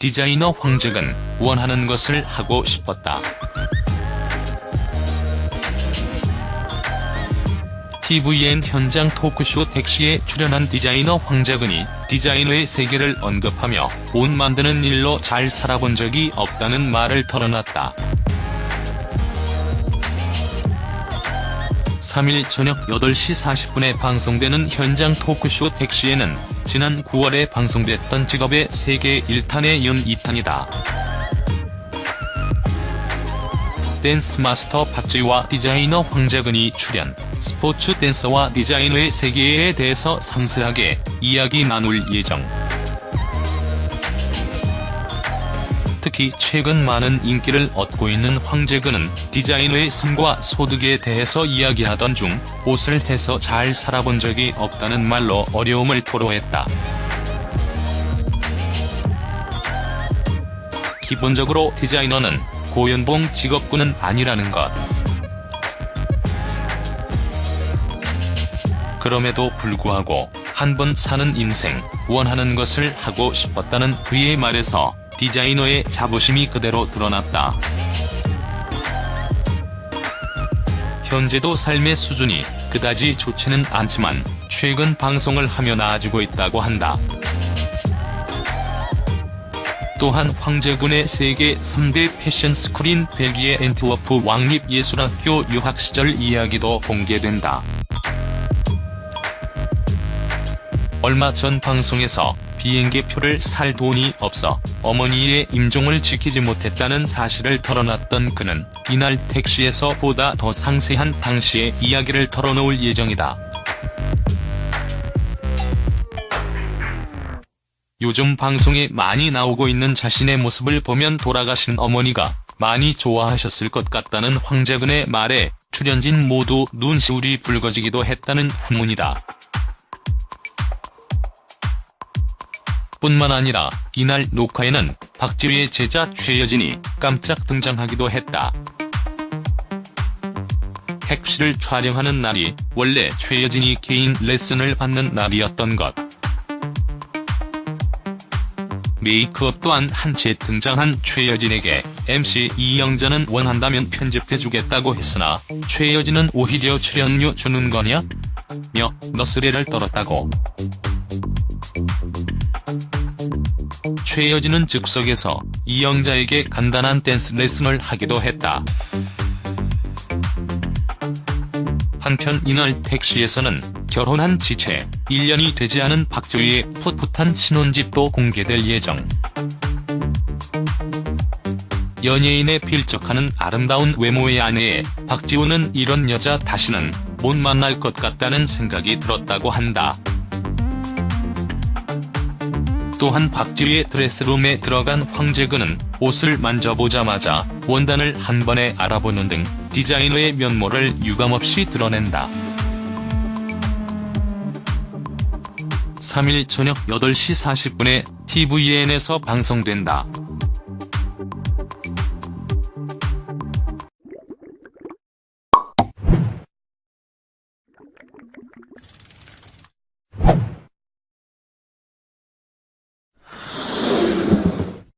디자이너 황재근 원하는 것을 하고 싶었다. TVN 현장 토크쇼 택시에 출연한 디자이너 황재근이 디자이너의 세계를 언급하며 옷 만드는 일로 잘 살아본 적이 없다는 말을 털어놨다. 3일 저녁 8시 40분에 방송되는 현장 토크쇼 택시에는 지난 9월에 방송됐던 직업의 세계 1탄에 이은 2탄이다. 댄스 마스터 박지와 디자이너 황재근이 출연, 스포츠 댄서와 디자이너의 세계에 대해서 상세하게 이야기 나눌 예정. 특히 최근 많은 인기를 얻고 있는 황재근은 디자이너의 삶과 소득에 대해서 이야기하던 중 옷을 해서 잘 살아본 적이 없다는 말로 어려움을 토로했다. 기본적으로 디자이너는 고연봉 직업군은 아니라는 것. 그럼에도 불구하고 한 번 사는 인생, 원하는 것을 하고 싶었다는 그의 말에서 디자이너의 자부심이 그대로 드러났다. 현재도 삶의 수준이 그다지 좋지는 않지만 최근 방송을 하며 나아지고 있다고 한다. 또한 황재근의 세계 3대 패션 스쿨인 벨기에 앤트워프 왕립예술학교 유학 시절 이야기도 공개된다. 얼마 전 방송에서 비행기표를 살 돈이 없어 어머니의 임종을 지키지 못했다는 사실을 털어놨던 그는 이날 택시에서 보다 더 상세한 당시의 이야기를 털어놓을 예정이다. 요즘 방송에 많이 나오고 있는 자신의 모습을 보면 돌아가신 어머니가 많이 좋아하셨을 것 같다는 황재근의 말에 출연진 모두 눈시울이 붉어지기도 했다는 후문이다. 뿐만 아니라 이날 녹화에는 박지휘의 제자 최여진이 깜짝 등장하기도 했다. 택시를 촬영하는 날이 원래 최여진이 개인 레슨을 받는 날이었던 것. 메이크업 또한 한 채 등장한 최여진에게 MC 이영자는 원한다면 편집해주겠다고 했으나 최여진은 오히려 출연료 주는 거냐? 며 너스레를 떨었다고. 최여진은 즉석에서 이영자에게 간단한 댄스 레슨을 하기도 했다. 한편 이날 택시에서는 결혼한 지 채 1년이 되지 않은 박지휘의 풋풋한 신혼집도 공개될 예정. 연예인에 필적하는 아름다운 외모의 아내에 박지우는 이런 여자 다시는 못 만날 것 같다는 생각이 들었다고 한다. 또한 박지희의 드레스룸에 들어간 황재근은 옷을 만져보자마자 원단을 한 번에 알아보는 등 디자이너의 면모를 유감없이 드러낸다. 3일 저녁 8시 40분에 TVN에서 방송된다.